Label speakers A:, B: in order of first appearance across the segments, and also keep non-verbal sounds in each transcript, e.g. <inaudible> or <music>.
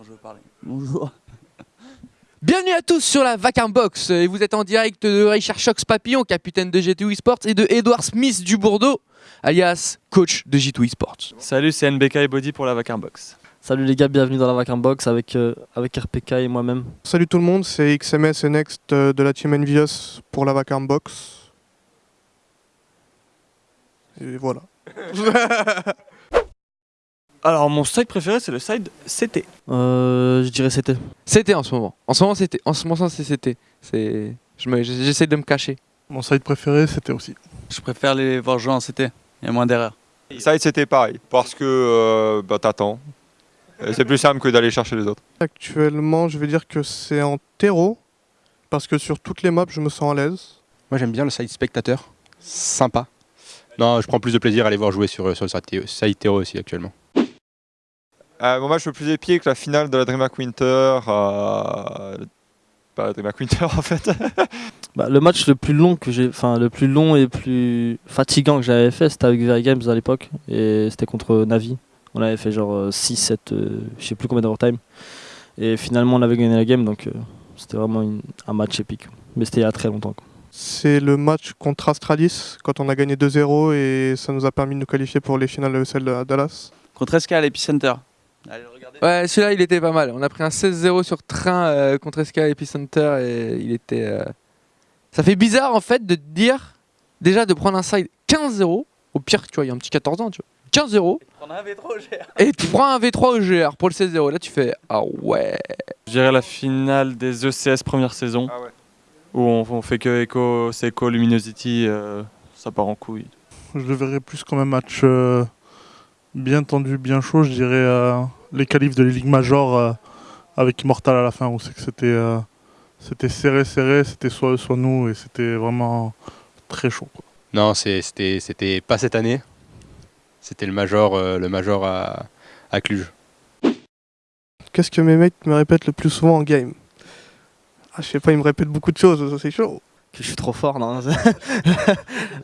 A: Quand je veux parler.
B: Bonjour. <laughs>
C: Bienvenue à tous sur la Vacarme Box et vous êtes en direct de Richard Shox Papillon, capitaine de G2 Esports et de Edouard Smith du Bordeaux, alias coach de G2 Esports.
A: Salut, c'est NBK et Body pour la Vacarme Box.
B: Salut les gars, bienvenue dans la Vacarme Box avec, euh, avec RPK et moi-même.
D: Salut tout le monde, c'est XMS et Next euh, de la team Envious pour la Vacarme Box. Et voilà. <laughs>
A: Alors, mon side préféré, c'est le side CT.
B: Euh, je dirais c'était.
C: C'était en ce moment. En ce moment c'était. En ce moment c'est c'était. C'est. je me- J'essaie de me cacher.
D: Mon site préféré, c'était aussi.
E: Je préfère les voir jouer en CT. Il y a moins d'erreurs.
F: Side c'était pareil, parce que euh, bah, t'attends. C'est plus simple que d'aller chercher les autres.
D: Actuellement, je vais dire que c'est en terreau, parce que sur toutes les maps, je me sens à l'aise.
G: Moi j'aime bien le side spectateur, sympa. Non, je prends plus de plaisir à aller voir jouer sur, sur le Théo aussi actuellement.
F: Euh, mon match le plus épique, la finale de la DreamHack Winter. euh, Pas la DreamHack Winter <laughs> en fait. <laughs>
B: Bah, le match le plus long que j'ai, enfin le plus long et plus fatigant que j'avais fait, c'était avec Very Games à l'époque et c'était contre Navi. On avait fait genre 6, 7, euh, je sais plus combien d'overtime. Et finalement, on avait gagné la game, donc euh, c'était vraiment une- un match épique. Mais c'était il y a très longtemps. quoi.
D: C'est le match contre Astralis, quand on a gagné 2-0 et ça nous a permis de nous qualifier pour les finales de ESL à Dallas.
E: Contre SK à l'Epicenter. Allez le regarder.
C: Ouais, celui-là il était pas mal. On a pris un 16-0 sur train euh, contre SK Epicenter et il était. euh, Ça fait bizarre en fait de dire déjà de prendre un side 15-0. Au pire, tu vois, il y a un petit 14 ans, tu vois. 15-0
E: On a un V3 GR.
C: et tu prends un V3 au GR pour le 16-0. Là, tu fais Ah ouais.
A: Je dirais la finale des ECS première saison,
F: Ah ouais.
A: Où on, on fait que Echo, Seco, Luminosity, euh, ça part en couille.
H: Je le verrais plus comme un match euh, bien tendu, bien chaud. Je dirais euh, les qualifs de la Ligue Major euh, avec Immortal à la fin, où c'est que c'était euh, c'était serré, serré, c'était soit eux, soit nous, et c'était vraiment très chaud. quoi.
G: Non, c'est- c'était c'était pas cette année. C'était le major, euh, le major à, à Cluj.
D: Qu'est-ce que mes mecs me répètent le plus souvent en game? Ah, je sais pas, ils me répètent beaucoup de choses, ça, c'est chaud.
B: Que je suis trop fort, <laughs> non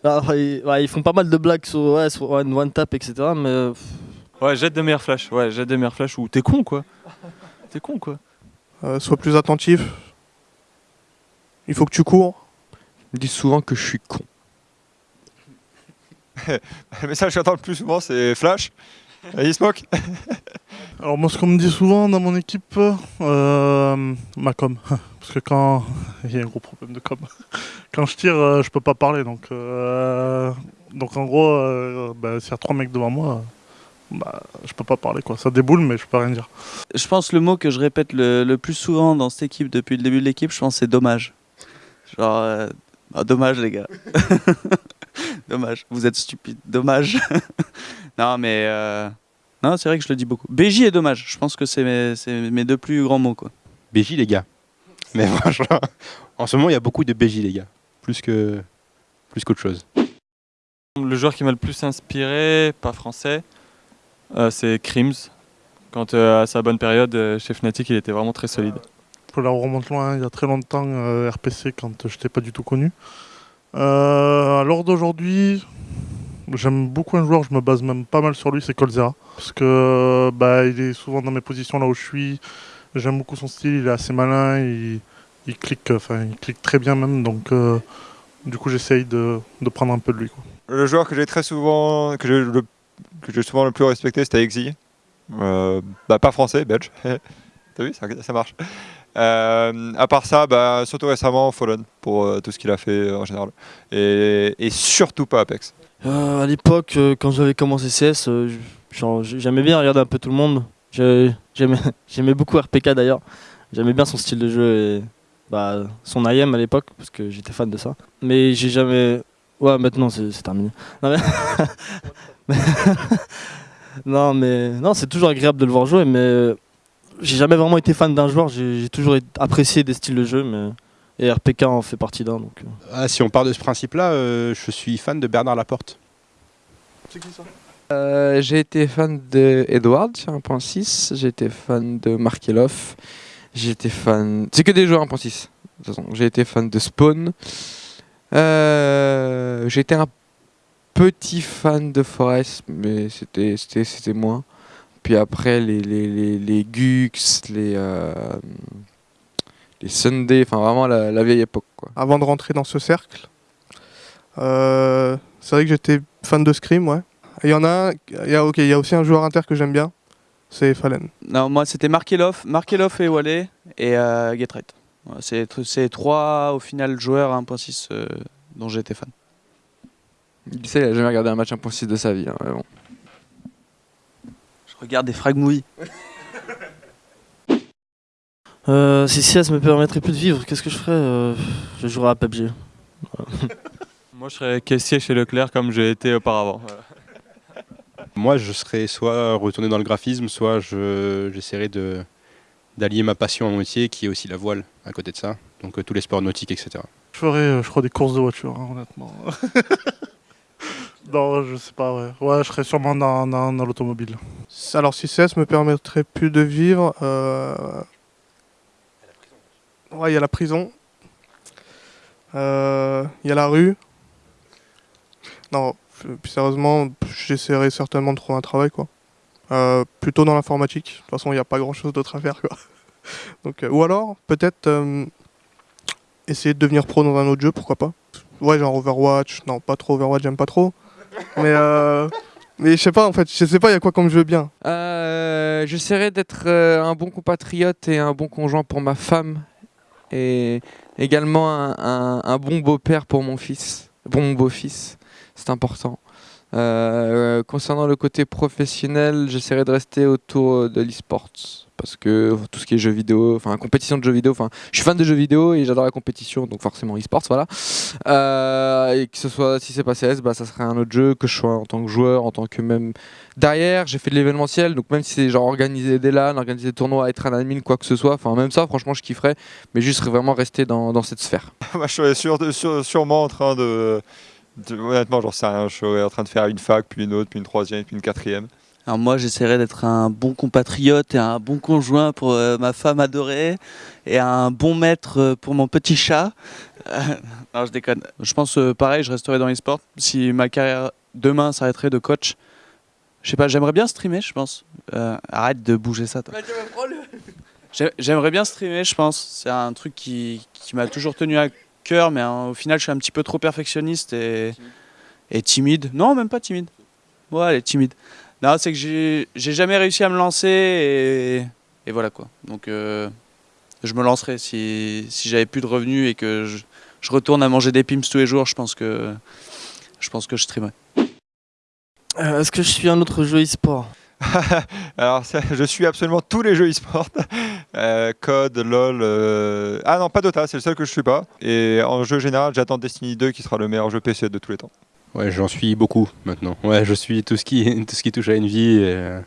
B: Alors, ils, ouais, ils font pas mal de blagues sur, ouais, sur one, one tap, etc. Mais euh,
A: Ouais, jette des meilleurs flashs. Ouais, jette des meilleurs flashs ou t'es con quoi. T'es con quoi.
D: Euh, sois plus attentif. Il faut que tu cours.
C: Ils me disent souvent que je suis con. <laughs>
F: Le message que j'entends le plus souvent, c'est Flash. Allez, smoke.
H: Alors moi, ce qu'on me dit souvent dans mon équipe, euh, ma com. <laughs> Parce que quand... Il y a un gros problème de com. <laughs> Quand je tire, euh, je peux pas parler. Donc, euh, donc en gros, euh, bah, s'il y a trois mecs devant moi, bah, je peux pas parler. quoi. Ça déboule, mais je peux rien dire.
E: Je pense le mot que je répète le, le plus souvent dans cette équipe depuis le début de l'équipe, je pense c'est dommage. Genre, euh, ah, dommage les gars. <laughs> dommage, vous êtes stupides, dommage. non mais, non c'est vrai que je le dis beaucoup. BJ est dommage, je pense que c'est mes, mes deux plus grands mots quoi.
G: BJ les gars. Mais <laughs> franchement, en ce moment il y a beaucoup de BJ les gars. Plus que plus qu'autre chose.
A: Le joueur qui m'a le plus inspiré, pas français, euh, c'est Crims. Quand euh, à sa bonne période euh, chez Fnatic, il était vraiment très solide.
H: Je la remonte loin, il y a très longtemps, euh, RPC, quand je n'étais pas du tout connu. Euh, à l'heure d'aujourd'hui, j'aime beaucoup un joueur, je me base même pas mal sur lui, c'est Colzera. Parce que bah, il est souvent dans mes positions là où je suis. J'aime beaucoup son style, il est assez malin, il, il clique, enfin il clique très bien même, donc euh, du coup j'essaye de, de prendre un peu de lui. Quoi.
F: Le joueur que j'ai très souvent, que j'ai le, que souvent le plus respecté, c'était Exi. Euh, bah, pas français, belge. <laughs> T'as vu, ça, ça marche. Euh, à part ça, bah, surtout récemment, Fallen, pour euh, tout ce qu'il a fait euh, en général. Et, et surtout pas Apex.
B: Euh, à l'époque, euh, quand j'avais commencé CS, euh, j'aimais bien regarder un peu tout le monde. J'aimais <laughs> j'aimais beaucoup RPK d'ailleurs. J'aimais bien son style de jeu et bah, son IM à l'époque, parce que j'étais fan de ça. Mais j'ai jamais. Ouais, maintenant c'est c'est terminé. Non, mais... <laughs> non, mais non, c'est toujours agréable de le voir jouer, mais euh, j'ai jamais vraiment été fan d'un joueur. J'ai toujours apprécié des styles de jeu, mais et RPK en fait partie d'un. Donc, euh.
G: Ah, si on part de ce principe-là, euh, je suis fan de Bernard Laporte.
C: Euh, j'ai été fan de Edward sur 1.6, j'ai été fan de Markelov, j'ai été fan. C'est que des joueurs 1.6. De j'ai été fan de Spawn, euh, Euh, J'étais un petit fan de Forest, mais c'était moins. Puis après les les les, Gux, les euh, les Sunday, enfin vraiment la, vieille époque.
D: Avant de rentrer dans ce cercle, euh, c'est vrai que j'étais fan de Scream, ouais. Il y en a un, il y a, ok, il y a aussi un joueur inter que j'aime bien, c'est Fallen.
E: Non, moi c'était Markelov, Markelov et Wally et euh, Getright. Voilà, c'est tr- c'est trois au final joueurs à 1.6 euh, dont j'étais fan.
C: Il ça, il a jamais regardé un match 1.6 de sa vie. hein, mais bon.
E: Je regarde des frag movies. <laughs>
B: Euh, si CS me permettrait plus de vivre, qu'est-ce que je ferais Euh, Je jouerais à PUBG. <laughs>
A: Moi, je serais caissier chez Leclerc comme j'ai été auparavant. Voilà.
G: Moi, je serais soit retourné dans le graphisme, soit je- j'essaierais de d'allier ma passion à mon métier, qui est aussi la voile, à côté de ça. Donc euh, tous les sports nautiques, etc.
H: Je ferais, euh, je crois, des courses de voiture, hein, honnêtement. <laughs> non, je sais pas, ouais. Ouais, je serais sûrement dans, dans, dans l'automobile.
D: Alors si CS me permettrait plus de vivre, euh, ouais, il y a la prison, Euh, il y a la rue. Non, plus sérieusement, j'essaierai certainement de trouver un travail, quoi. Euh, plutôt dans l'informatique. De toute façon, il n'y a pas grand-chose d'autre à faire, quoi. <laughs> Donc, euh, ou alors, peut-être euh, essayer de devenir pro dans un autre jeu, pourquoi pas. Ouais, genre Overwatch. Non, pas trop Overwatch, j'aime pas trop. Mais, euh, <laughs> mais je sais pas, en fait, je sais pas, il y a quoi comme jeu bien.
C: Euh, J'essaierai d'être euh, un bon compatriote et un bon conjoint pour ma femme. Et également un, un- un bon beau-père pour mon fils. Bon beau-fils. C'est important. Euh, concernant le côté professionnel, j'essaierai de rester autour de l'e-sport. Parce que tout ce qui est jeux vidéo, enfin compétition de jeux vidéo, enfin je suis fan de jeux vidéo et j'adore la compétition, donc forcément e-sports, voilà. Euh, et que ce soit, si c'est pas CS, bah, ça serait un autre jeu, que je sois en tant que joueur, en tant que même derrière, j'ai fait de l'événementiel, donc même si c'est genre organiser des LAN, organiser des tournois, être un admin, quoi que ce soit, enfin même ça, franchement, je kifferais, mais juste vraiment rester dans, cette sphère.
F: Moi, <laughs> je sûr- sûrement en train de- Honnêtement, j'en sais rien. Je serais en train de faire une fac, puis une autre, puis une troisième, puis une quatrième.
E: Alors moi, j'essaierai d'être un bon compatriote et un bon conjoint pour euh, ma femme adorée et un bon maître euh, pour mon petit chat. Euh, non, je déconne. Je pense euh, pareil, je resterai dans les sports. Si ma carrière demain s'arrêterait de coach, je sais pas, j'aimerais bien streamer, je pense. Euh, arrête de bouger ça, toi. J'ai- J'aimerais bien streamer, je pense. C'est un truc qui, qui m'a toujours tenu à cœur, mais hein, au final, je suis un petit peu trop perfectionniste et, et timide. Non, même pas timide. Ouais, elle est timide. Non, c'est que j'ai j'ai jamais réussi à me lancer et, et voilà quoi. Donc, euh, je me lancerai si, si j'avais plus de revenus et que je, je retourne à manger des pims tous les jours. Je pense que je pense que je streamerai.
B: Euh, Est-ce que je suis un autre jeu e-sport? <laughs>
F: Alors, ça, je suis absolument tous les jeux e-sport. Euh, Code, LOL. euh, Ah non, pas Dota, c'est le seul que je suis pas. Et en jeu général, j'attends Destiny 2 qui sera le meilleur jeu PC de tous les temps.
G: Ouais, j'en suis beaucoup maintenant. Ouais, je suis tout ce qui, <laughs> tout ce qui touche à Envy. et, euh,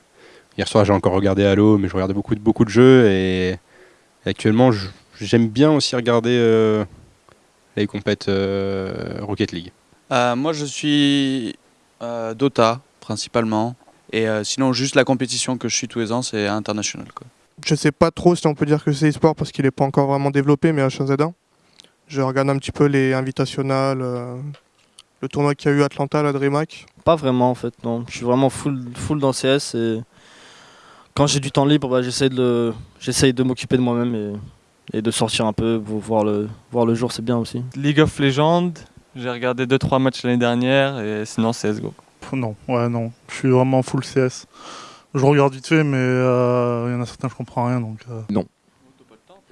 G: hier soir, j'ai encore regardé Halo, mais je regarde beaucoup, de- beaucoup de jeux. Et, et actuellement, j'aime bien aussi regarder euh, les compètes euh, Rocket League.
E: Euh, moi, je suis euh, Dota principalement. Et euh, sinon, juste la compétition que je suis tous les ans, c'est international. Quoi.
D: Je sais pas trop si on peut dire que c'est e-sport parce qu'il n'est pas encore vraiment développé, mais H1Z1. Je regarde un petit peu les invitationales, euh, le tournoi qu'il y a eu à Atlanta, la DreamHack.
B: Pas vraiment en fait, non. Je suis vraiment full, full dans CS et quand j'ai du temps libre, bah, j'essaie de, de m'occuper de moi-même et, et de sortir un peu pour voir le, voir le jour, c'est bien aussi.
A: League of Legends, j'ai regardé 2-3 matchs l'année dernière et sinon CSGO.
H: Non, ouais, non. Je suis vraiment full CS. Je regarde vite fait, mais euh, il y en a certains, je comprends rien. Donc, euh.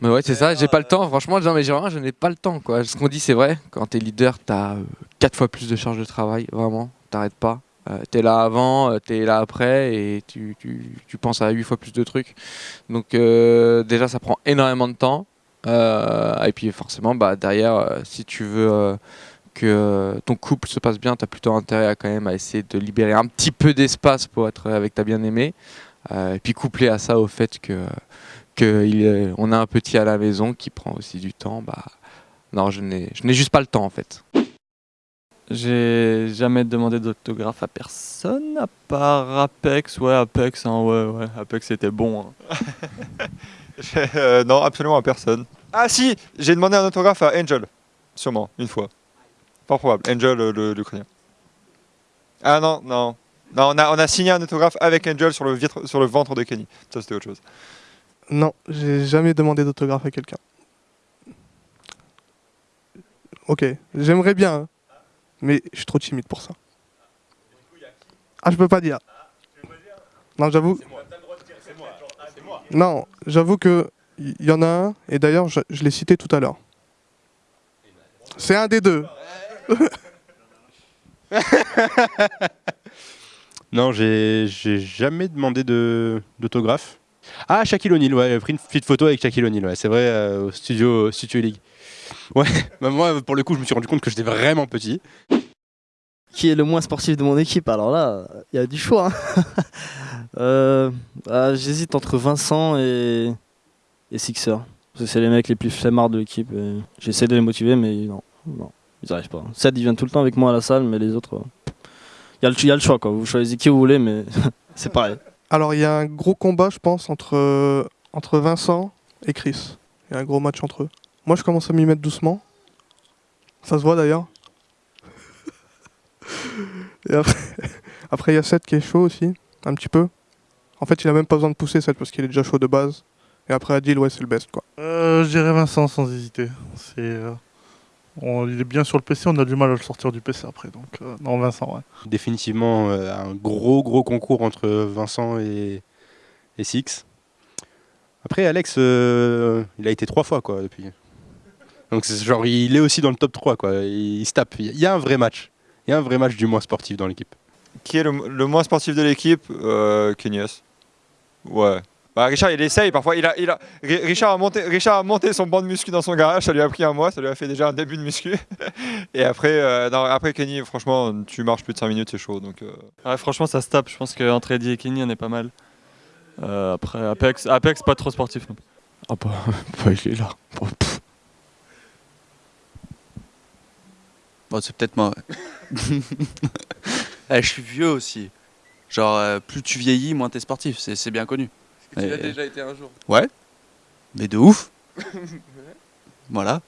C: Mais ouais, c'est ça, j'ai pas le temps. Franchement, non, mais je n'ai pas le temps. Quoi. Ce qu'on dit, c'est vrai. Quand t'es leader, t'as euh, quatre fois plus de charge de travail. Vraiment, t'arrêtes pas. Euh, t'es là avant, euh, t'es là après, et tu, tu, tu penses à huit fois plus de trucs. Donc euh, déjà, ça prend énormément de temps. Euh, et puis forcément, bah, derrière, euh, si tu veux euh, que euh, ton couple se passe bien, t'as plutôt intérêt à quand même à essayer de libérer un petit peu d'espace pour être avec ta bien-aimée. Euh, et puis couplé à ça au fait que qu'on a un petit à la maison qui prend aussi du temps, bah non, je n'ai je n'ai juste pas le temps en fait.
A: J'ai jamais demandé d'autographe à personne à part Apex. Ouais, Apex, hein, ouais, ouais. Apex c'était bon. hein. <laughs>
F: Euh, non, absolument à personne. Ah si, j'ai demandé un autographe à Angel, sûrement, une fois. Fort probable. Angel, le- l'Ukrainien. Ah non, non. Non, on a, on a signé un autographe avec Angel sur le, vitre- sur le ventre de Kenny. Ça, c'était autre chose.
D: Non, j'ai jamais demandé d'autographe à quelqu'un. Ok, j'aimerais bien, hein, mais je suis trop timide pour ça. Ah, je peux pas dire. Non, j'avoue. Non, j'avoue que il y, en a un, et d'ailleurs, je, je l'ai cité tout à l'heure. C'est un des deux. <laughs>
G: Non, j'ai jamais demandé de- d'autographe. Ah, Shaquille O'Neal, ouais, j'ai pris une petite photo avec Shaquille O'Neal, ouais, c'est vrai, euh, au studio, studio League. <laughs> Ouais, bah moi, pour le coup, je me suis rendu compte que j'étais vraiment petit.
B: Qui est le moins sportif de mon équipe Alors là, il y a du choix. hein. <laughs> Euh, ah, J'hésite entre Vincent et, et Sixer. C'est les mecs les plus flemmards de l'équipe. J'essaie de les motiver, mais non ils n'arrivent pas. Seth, il vient tout le temps avec moi à la salle, mais les autres. euh, Il y, a le- il y a le choix, quoi. Vous choisissez qui vous voulez, mais <laughs> c'est pareil.
D: Alors, il y a un gros combat, je pense, entre, entre Vincent et Chris. Il y a un gros match entre eux. Moi, je commence à m'y mettre doucement. Ça se voit d'ailleurs. <laughs> et après, <laughs> après, il y a Seth qui est chaud aussi, un petit peu. En fait, il a même pas besoin de pousser Seth parce qu'il est déjà chaud de base. Et après, Adil, ouais, c'est le best, quoi.
H: Euh, je dirais Vincent sans hésiter. C'est, euh, on- il est bien sur le PC, on a du mal à le sortir du PC après. Donc, euh, non, Vincent, ouais.
G: Définitivement euh, un gros, gros concours entre Vincent et, et Six. Après, Alex, euh, il a été trois fois, quoi, depuis. Donc, c'est genre, il est aussi dans le top 3, quoi. Il, il se tape. Il y a un vrai match. Il y a un vrai match du moins sportif dans l'équipe.
F: Qui est le, le moins sportif de l'équipe? Euh, Kenny S. Ouais. Bah, Richard, il essaye. Parfois, il a, il a, Ri- Richard, a monté, Richard a monté son banc de muscu dans son garage. Ça lui a pris un mois. Ça lui a fait déjà un début de muscu. <laughs> Et après, euh, non, après Kenny, franchement, tu marches plus de 5 minutes, c'est chaud. Donc, euh,
A: Ouais, franchement, ça se tape. Je pense qu'entre Eddie et Kenny, on est pas mal. Euh, après, Apex, Apex, pas trop sportif non plus.
G: Ah bah, <laughs> bah, il est là.
E: Bon, c'est peut-être moi. ouais. <laughs> Eh, je suis vieux aussi. Genre, euh, plus tu vieillis, moins t'es sportif, c'est c'est bien connu.
C: Tu l'as
E: Et-
C: déjà été un jour.
E: Ouais. Mais de ouf. <laughs> voilà.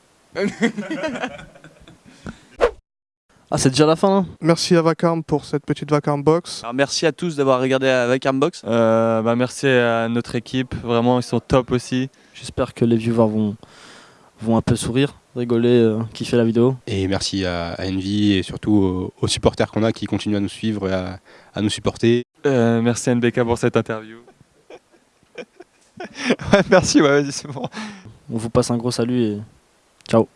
B: Ah, c'est déjà la fin, là
D: Merci à Vacarme pour cette petite Vacarme box.
E: Alors, merci à tous d'avoir regardé avec Armbox.
A: Euh, bah, merci à notre équipe. Vraiment, ils sont top aussi.
B: J'espère que les viewers vont, vont un peu sourire, rigoler, euh, kiffer la vidéo.
G: Et merci à, à Envy et surtout aux, aux supporters qu'on a qui continuent à nous suivre et à, à nous supporter.
A: Euh, merci à NBK pour cette interview. <laughs>
F: ouais, merci, c'est bon.
B: On vous passe un gros salut et ciao.